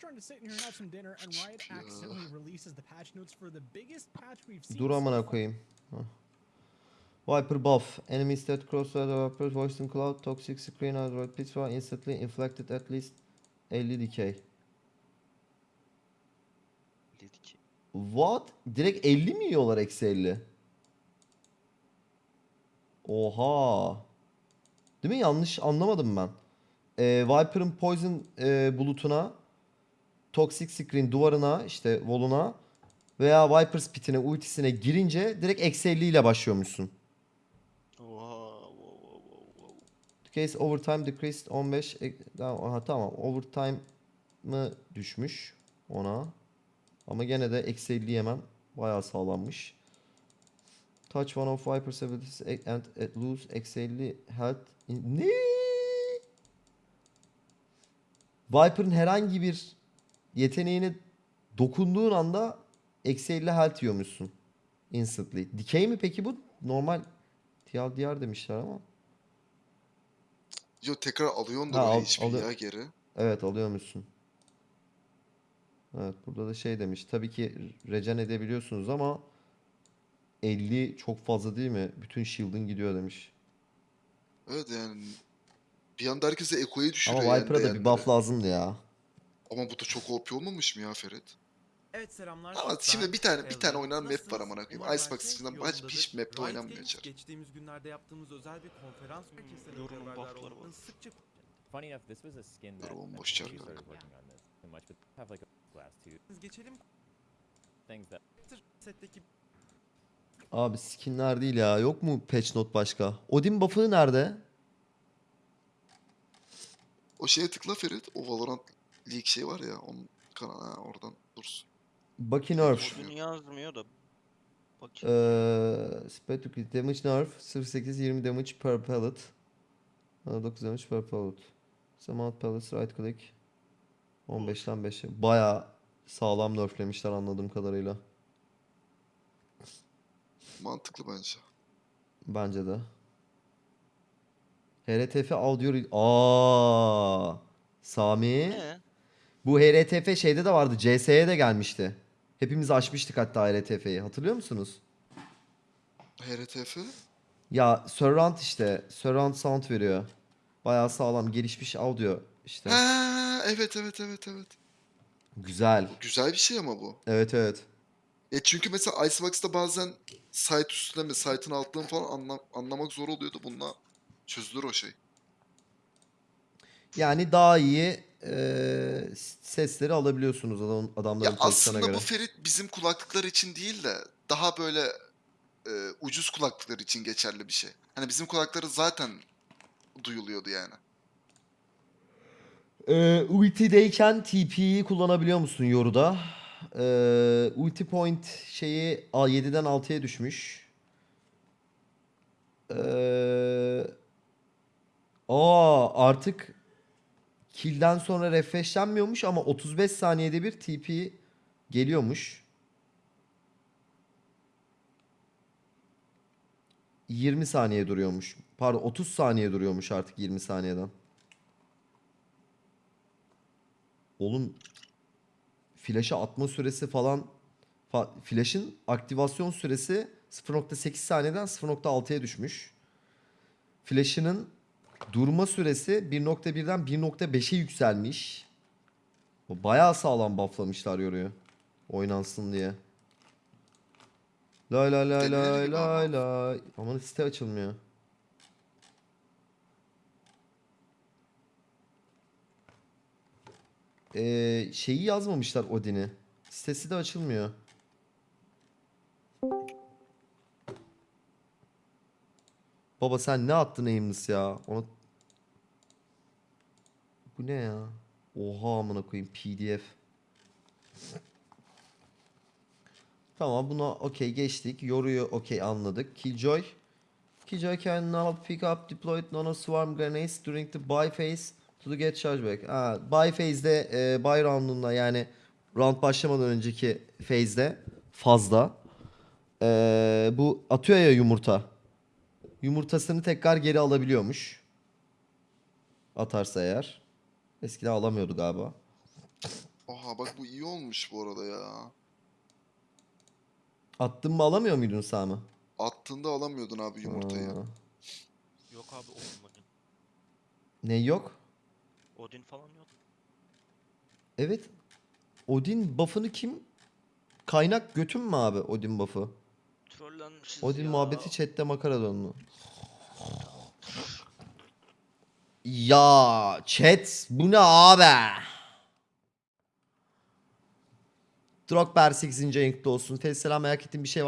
trying to sit in here and have some dinner, and Riot accidentally releases the patch notes for the biggest patch we've seen. Dur amına koyayım. Hah. Viper buff. Enemies that cross the developers voice in cloud. Toxic screen Android pizza instantly inflicted at least 50 decay. Dedi ki. What? Direkt 50 mi yiyorlar eksi 50? Oha. Değil mi? Yanlış anlamadım ben. Ee, Viper'ın Poison e, bulutuna, Toxic Screen duvarına, işte wall'una veya Viper's pitine, ultisine girince direkt eksi 50 ile başlıyormuşsun. Oha, wow, wow, wow, wow. Case overtime decreased 15. e, Tamam, aha, tamam. Overtime'ı düşmüş ona. Ama gene de eksi 50 yemem. Bayağı sağlanmış. Touch one of Viper's abilities and lose eksi 50 health. Ne? Viper'ın herhangi bir yeteneğine dokunduğun anda eksi 50 health yiyormuşsun. Instantly. Decay mi peki bu? Normal TLDR demişler ama. Yo tekrar alıyorsun da al- alıyor- ya geri. Evet alıyormuşsun. Evet burada da şey demiş. Tabii ki regen edebiliyorsunuz ama 50 çok fazla değil mi? Bütün shield'ın gidiyor demiş. Evet yani bir anda herkese Eko'yu düşürüyor Ama yani Viper'a da bir buff lazımdı ya. Ama bu da çok OP olmamış mı ya Ferit? Evet selamlar. Ama şimdi bir tane- bir tane oynanan map var amına koyayım. Icebox yolundadır. hiç- hiç map'te oynanmıyor içeri. Geçtiğimiz günlerde yaptığımız özel bir konferans herkese Yorumun buff'ları var. sıkça Funny enough, this was a skin that last two geçelim. things that Setteki Abi skinler değil ya. Yok mu patch note başka? Odin buff'ı nerede? O şeye tıkla Ferit. O Valorant League şey var ya onun kanalı ha, oradan dursun. Bucky nerf. Bugün yazmıyor da. Bakayım. Ee, crit damage nerf 08 20 damage per pellet. Ha, 9 damage per pellet. Samount pellets right click. 15'ten 5'e. Baya sağlam nerflemişler anladığım kadarıyla. Mantıklı bence. Bence de. HRTF audio Aa, Sami. Ne? Bu HRTF şeyde de vardı. CS'ye de gelmişti. Hepimiz açmıştık hatta HRTF'yi. Hatırlıyor musunuz? HRTF? Ya surround işte. Surround sound veriyor. Bayağı sağlam gelişmiş audio işte. Ha evet evet evet evet. Güzel. Güzel bir şey ama bu. Evet evet. E çünkü mesela Icebox'ta bazen site üstüne mi site'ın altına falan anla- anlamak zor oluyordu. Bununla çözülür o şey. Yani daha iyi eee, sesleri alabiliyorsunuz adam, adamların Ya aslında göre. bu Ferit bizim kulaklıklar için değil de daha böyle e, ucuz kulaklıklar için geçerli bir şey. Hani bizim kulakları zaten duyuluyordu yani. Ee, ultideyken TP'yi kullanabiliyor musun Yoru'da? Ee, ulti point şeyi a- 7'den 6'ya düşmüş. Ee, aa artık kill'den sonra refreshlenmiyormuş ama 35 saniyede bir TP geliyormuş. 20 saniye duruyormuş. Pardon 30 saniye duruyormuş artık 20 saniyeden. Oğlum flash'a atma süresi falan fa- flash'ın aktivasyon süresi 0.8 saniyeden 0.6'ya düşmüş. Flash'ının durma süresi 1.1'den 1.5'e yükselmiş. Bayağı sağlam bufflamışlar yoruyor. Oynansın diye. Lay lay lay lay lay lay. Aman site açılmıyor. Ee, şeyi yazmamışlar Odin'i. Sitesi de açılmıyor. Baba sen ne attın Aimless ya? Ona... Bu ne ya? Oha amına koyayım PDF. Tamam buna okey geçtik. Yoruyu okey anladık. Killjoy. Killjoy can now pick up deployed nano swarm grenades during the buy phase to get chargeback. Ha, buy phase'de e, buy round'unda yani round başlamadan önceki phase'de fazla. E, bu atıyor ya yumurta. Yumurtasını tekrar geri alabiliyormuş. Atarsa eğer. Eskiden alamıyordu galiba. Oha bak bu iyi olmuş bu arada ya. Attın mı alamıyor muydun Sami? Attığında alamıyordun abi yumurtayı. Aa, Yok abi Odin Odin. Ne yok? Odin falan yok. Evet. Odin buff'ını kim? Kaynak götüm mü abi Odin buff'ı? Trollenmişiz Odin ya. muhabbeti chatte makara döndü. Ya chat bu ne abi? Drogber 8. ayınkta olsun. Fesselam merak ettiğim bir şey var.